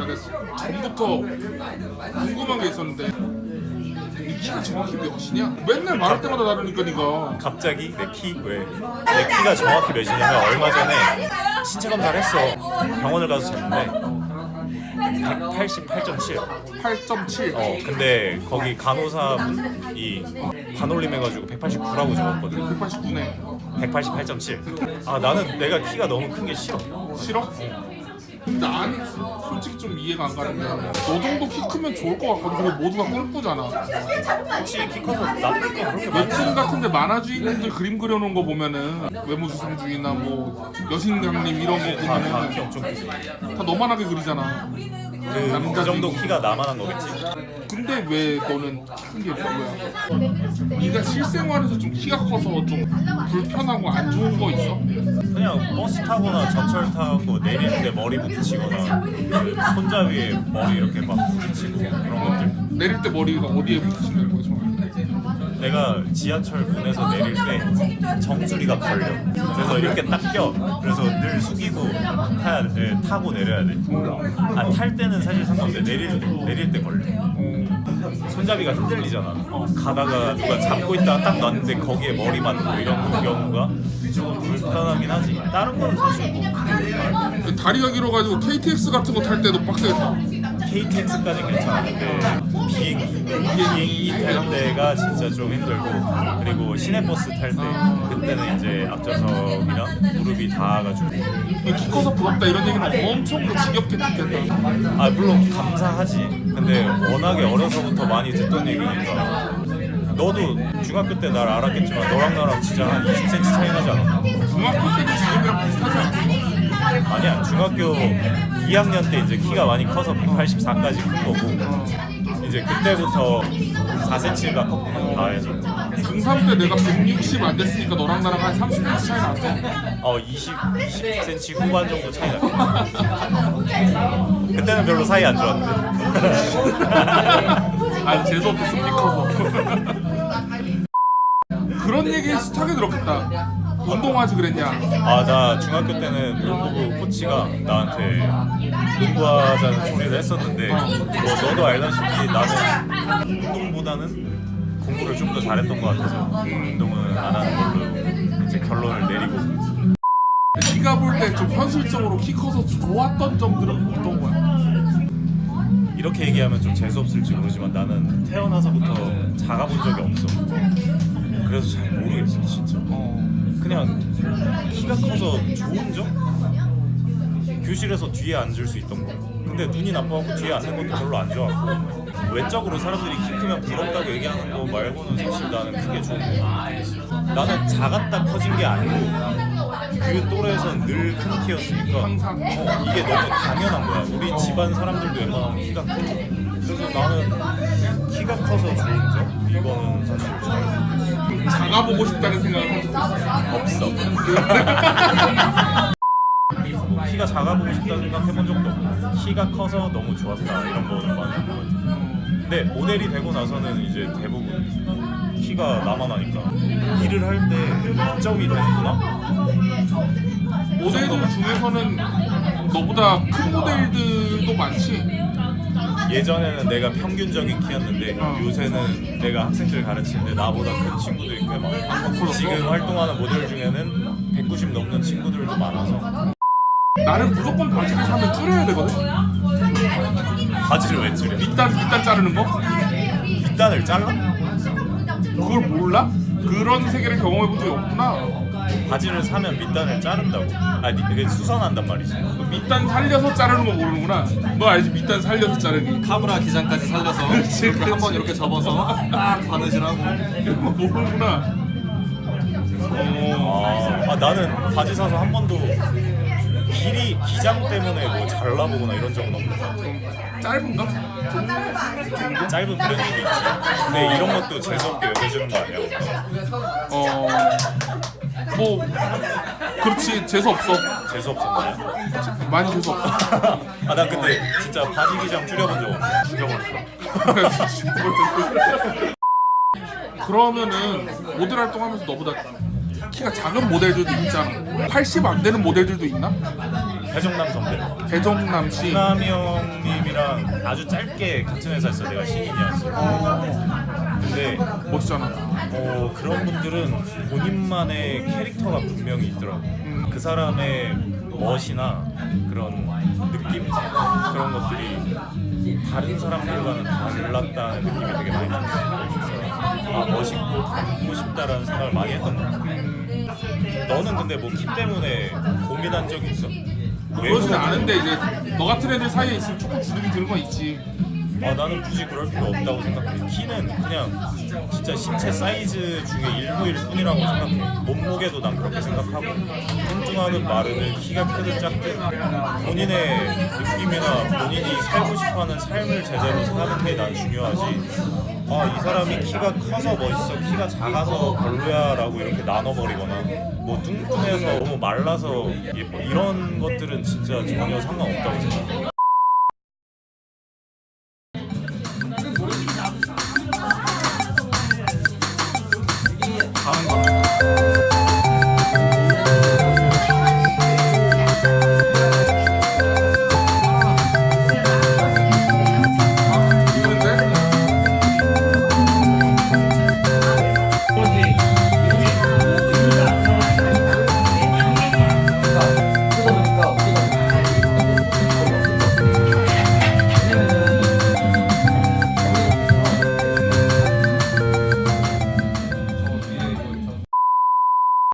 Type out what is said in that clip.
내가 전부터 궁금한 게 있었는데 이 키가 정확히 몇이냐? 맨날 말할 때마다 다르니까 니가 갑자기 내 키 왜? 내 키가 정확히 몇이냐면 얼마 전에 신체 검사를 했어. 병원을 가서 쟀는데 188.7. 8.7 어 근데 거기 간호사분이 반올림해가지고 189라고 적었거든. 189네 188.7. 아 나는 내가 키가 너무 큰 게 싫어. 싫어? 난 솔직히 좀 이해가 안 가는 게너 정도 키 크면 좋을 것 같거든 근데 모두가 꿈꾸잖아 혹시 키 커서 나쁠 거 그렇게? 웹툰 같은데 만화 주인공들 그림 그려놓은 거 보면은 외모주상주의나 뭐 여신강림 이런 거 보면은 키 엄청 크지. 다 너만하게 그리잖아 그, 그 정도 키가 나만한 거겠지. 근데 왜 너는 큰게 별로야? 네가 실생활에서 좀 키가 커서 좀 불편하고 안 좋은 거 있어? 그냥 버스 타거나 전철 타고 때 머리 부 딪히거나 그 손잡이에 머리 이렇게 막 부딪히고 그런 것들. 내릴 때 머리가 어디에 부딪히는? 내가 지하철 문에서 내릴 때 정수리가 걸려. 그래서 이렇게 딱 껴. 그래서 늘 숙이고 타야 돼. 타고 내려야 돼. 아, 탈 때는 사실 상관없는데 내릴 때 내릴 때 걸려. 손잡이가 흔들리잖아. 가다가 누가 잡고 있다가 딱 놨는데 거기에 머리 맞고 이런 경우가 조금 불편하긴 하지. 다른 건 사실 뭐 다리가 길어가지고 KTX 같은 거 탈 때도 빡세겠다 KTX까지 괜찮은데 비행기 비행기 탈 때가 진짜 좀 힘들고 그리고 시내버스 탈 때 그때는 이제 앞좌석이랑 무릎이 닿아가지고 키 커서 부럽다 이런 얘기는 엄청 더 지겹게 듣겠다 아 물론 감사하지 근데 워낙에 어려서부터 많이 듣던 얘기니까 너도 중학교 때 날 알았겠지만 너랑 나랑 진짜 한 20cm 차이 나지 않았나? 중학교 때도 지금이랑 비슷하지 않았어? 아니야 중학교 2학년 때 이제 키가 많이 커서 184까지 큰 거고 이제 그때부터 4cm가 컸구나 다 해서. 중3 때 내가 160 안 됐으니까 너랑 나랑 한 30cm 차이 났어 어 20, 20cm 후반 정도 차이 났고 그때는 별로 사이 안 좋았는데. 아 재수없었어 키 커서 그런 얘기 스타게 들었겠다 운동하지 그랬냐? 아 나 중학교 때는 농구부 코치가 나한테 농구하자는 소리를 했었는데 뭐 너도 알다시피 나는 운동보다는 공부를 좀 더 잘했던 것 같아서 운동은 안 하는 걸로 이제 결론을 내리고. 네가 볼 때 좀 현실적으로 키 커서 좋았던 점들은 어떤 거야? 이렇게 얘기하면 좀 재수없을지 모르지만 나는 태어나서부터 작아본 적이 없어. 그래서 잘 모르겠어 진짜. 그냥 키가 커서 좋은 점? 교실에서 뒤에 앉을 수 있던 거 근데 눈이 나빠갖고 뒤에 앉는 것도 별로 안 좋아하고 외적으로 사람들이 키 크면 부럽다고 얘기하는 거 말고는 사실 나는 그게 좋은 거 나는 작았다 커진 게 아니고 그 또래에선 늘 큰 키였으니까 항상. 어, 이게 너무 당연한 거야 우리 집안 사람들도 웬만하면 키가 크고 그래서 나는 키가 커서 좋은 점? 이거는 작아보고 싶다는 적이 없어. 키가 작아보고 싶다는 생각 해본 적도 없고 키가 커서 너무 좋았다 이런 거는 많이 한것 같아. 근데 모델이 되고 나서는 이제 대부분 키가 나만 하니까 일을 할때 이점이 되는구나. 모델들 중에서는 너보다 큰 모델들도 많지 예전에는 내가 평균적인 키였는데 어. 요새는 내가 학생들 가르치는데 나보다 큰 친구들이 꽤 많아. 지금 활동하는 모델 중에는 190 넘는 친구들도 많아서 나는 무조건 바지를 사면 줄여야 되거든 바지를 왜 줄여? 밑단 밑단 자르는 거? 밑단을 잘라? 그걸 몰라? 그런 세계를 경험해 본 적이 없구나 바지를 사면 밑단을 자른다고? 아니 이게 수선한단 말이지. 밑단 살려서 자르는 거 모르는구나. 너 알지? 밑단 살려서 자르기 카브라 기장까지 살려서 한번. 이렇게 접어서 딱 바느질하고. 이런 거 모르는구나. 어... 아, 아, 나는 바지 사서 한 번도 길이 기장 때문에 뭐 잘라보거나 이런 적은 없는 것 같아. 짧은가? 짧은 있지. 근데 이런 것도 재수없게 여겨주는 거 아니야? 어... 뭐 그렇지 재수 없어. 재수 없었나요? 많이 재수 없어. 아 난 근데 진짜 바지 기장 줄여본 적 없어. 죽여버렸어. 그러면은 모델 활동하면서 너보다 키가 작은 모델들도 있잖아. 80 안 되는 모델들도 있나? 배정남 선배. 배정남 씨. 이남이 형님이랑 아주 짧게 같은 회사였어 내가 신인이었어 근데 멋있잖아. 어, 그런 분들은 본인만의 캐릭터가 분명히 있더라고 그 사람의 멋이나 그런 느낌 그런 것들이 다른 사람들과는 달랐다는 느낌이 되게 많이 들었어 그래서 아 멋있고 닮고 싶다라는 생각을 많이 했던 것 같아 너는 근데 뭐 키 때문에 고민한 적이 있어? 그러지는 않은데 이제 너 같은 애들 사이에 있으면 조금 주눅이 드는 건 있지. 아 나는 굳이 그럴 필요 없다고 생각해. 키는 그냥 진짜 신체 사이즈 중에 일부일 뿐이라고 생각해. 몸무게도 난 그렇게 생각하고 뚱뚱하든 마르든 키가 크든 작든 본인의 느낌이나 본인이 살고 싶어하는 삶을 제대로 사는 게 난 중요하지. 아 이 사람이 키가 커서 멋있어, 키가 작아서 별로야 라고 이렇게 나눠버리거나 뭐 뚱뚱해서 너무 말라서 예뻐 이런 것들은 진짜 전혀 상관없다고 생각해.